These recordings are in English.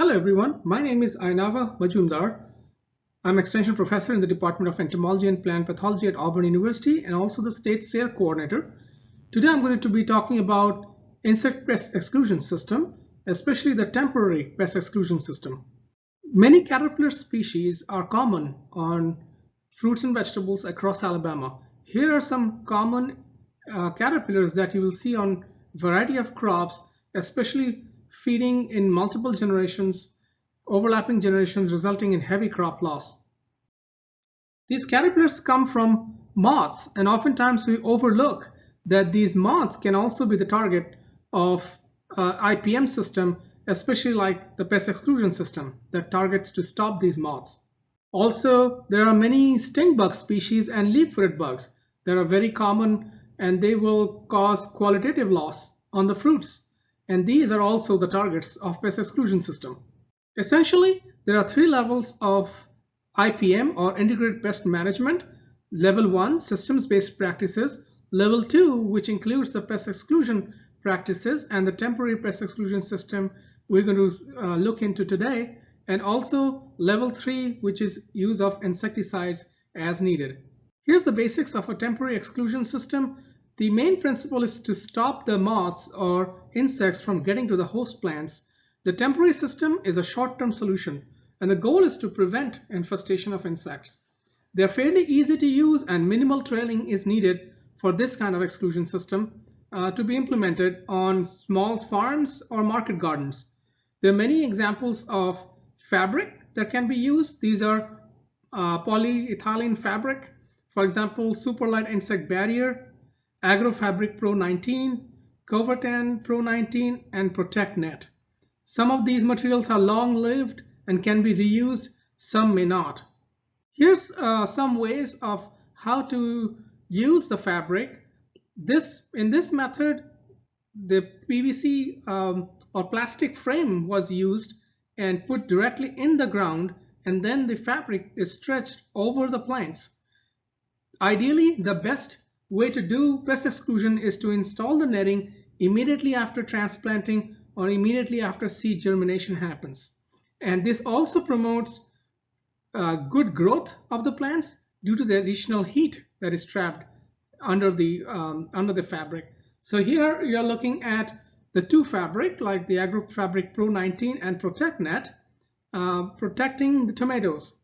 Hello everyone, my name is Ayanava Majumdar. I'm extension professor in the Department of Entomology and Plant Pathology at Auburn University and also the state SARE coordinator. Today I'm going to be talking about insect pest exclusion system, especially the temporary pest exclusion system. Many caterpillar species are common on fruits and vegetables across Alabama. Here are some common uh, caterpillars that you will see on variety of crops, especially feeding in multiple generations, overlapping generations resulting in heavy crop loss. These caterpillars come from moths and oftentimes we overlook that these moths can also be the target of uh, IPM system, especially like the pest exclusion system that targets to stop these moths. Also, there are many stink bug species and leaf-footed bugs that are very common and they will cause qualitative loss on the fruits. And these are also the targets of pest exclusion system. Essentially, there are three levels of IPM or integrated pest management. Level one, systems-based practices. Level two, which includes the pest exclusion practices and the temporary pest exclusion system we're going to uh, look into today. And also level three, which is use of insecticides as needed. Here's the basics of a temporary exclusion system. The main principle is to stop the moths or insects from getting to the host plants. The temporary system is a short-term solution and the goal is to prevent infestation of insects. They're fairly easy to use and minimal training is needed for this kind of exclusion system uh, to be implemented on small farms or market gardens. There are many examples of fabric that can be used. These are uh, polyethylene fabric, for example, Superlight Insect Barrier, Agrofabric Pro 19, Covertan Pro 19, and ProtectNet. Some of these materials are long-lived and can be reused, some may not. Here's uh, some ways of how to use the fabric. This In this method, the PVC um, or plastic frame was used and put directly in the ground and then the fabric is stretched over the plants. Ideally, the best way to do pest exclusion is to install the netting immediately after transplanting or immediately after seed germination happens. And this also promotes uh, good growth of the plants due to the additional heat that is trapped under the um, under the fabric. So here you're looking at the two fabric like the Agrofabric Pro 19 and ProtectNet uh, protecting the tomatoes.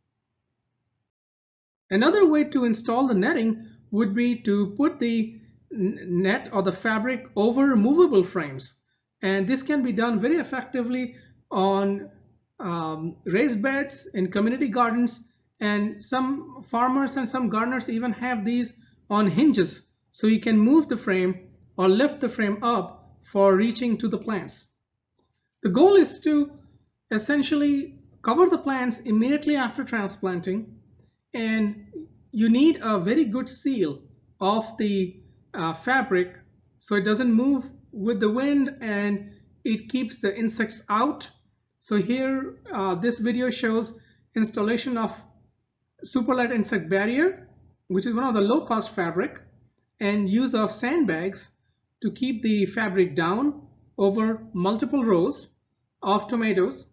Another way to install the netting would be to put the net or the fabric over movable frames. And this can be done very effectively on um, raised beds in community gardens. And some farmers and some gardeners even have these on hinges. So you can move the frame or lift the frame up for reaching to the plants. The goal is to essentially cover the plants immediately after transplanting and you need a very good seal of the uh, fabric so it doesn't move with the wind and it keeps the insects out. So here uh, this video shows installation of Superlight Insect Barrier which is one of the low cost fabric and use of sandbags to keep the fabric down over multiple rows of tomatoes.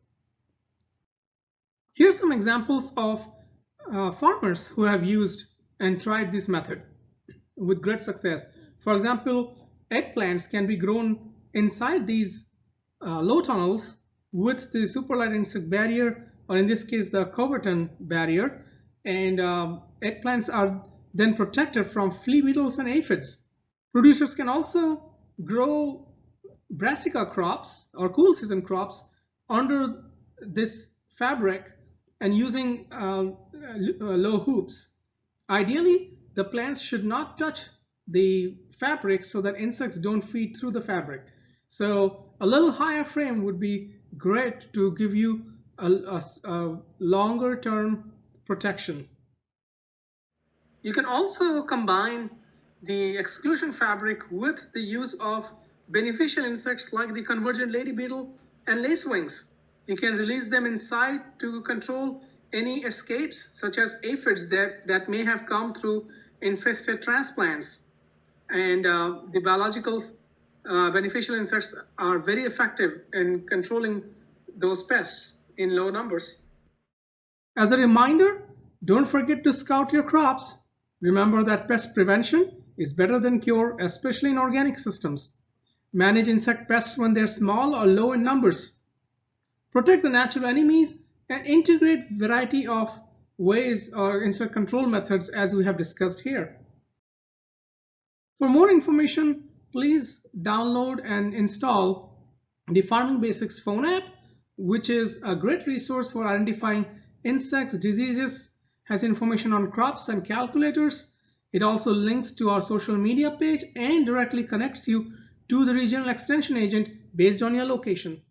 Here's some examples of uh, farmers who have used and tried this method with great success. For example, eggplants can be grown inside these uh, low tunnels with the superlight insect barrier or in this case the Covertan barrier and um, eggplants are then protected from flea beetles and aphids. Producers can also grow brassica crops or cool season crops under this fabric and using uh, uh, low hoops. Ideally, the plants should not touch the fabric so that insects don't feed through the fabric. So a little higher frame would be great to give you a, a, a longer term protection. You can also combine the exclusion fabric with the use of beneficial insects like the convergent lady beetle and lacewings. You can release them inside to control any escapes such as aphids that, that may have come through infested transplants. And uh, the biological uh, beneficial insects are very effective in controlling those pests in low numbers. As a reminder, don't forget to scout your crops. Remember that pest prevention is better than cure, especially in organic systems. Manage insect pests when they're small or low in numbers. Protect the natural enemies and integrate variety of ways or insect control methods as we have discussed here. For more information, please download and install the Farming Basics phone app, which is a great resource for identifying insects, diseases, has information on crops and calculators. It also links to our social media page and directly connects you to the regional extension agent based on your location.